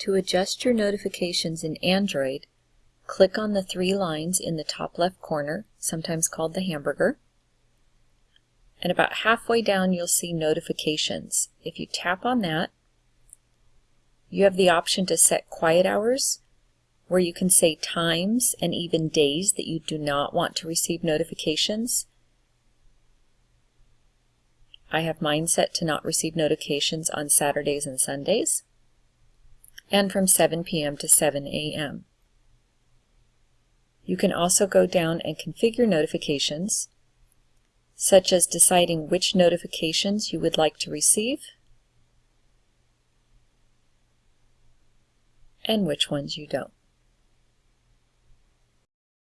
To adjust your notifications in Android, click on the three lines in the top left corner, sometimes called the hamburger, and about halfway down you'll see notifications. If you tap on that, you have the option to set quiet hours, where you can say times and even days that you do not want to receive notifications. I have mine set to not receive notifications on Saturdays and Sundays and from 7 p.m. to 7 a.m. You can also go down and configure notifications, such as deciding which notifications you would like to receive and which ones you don't.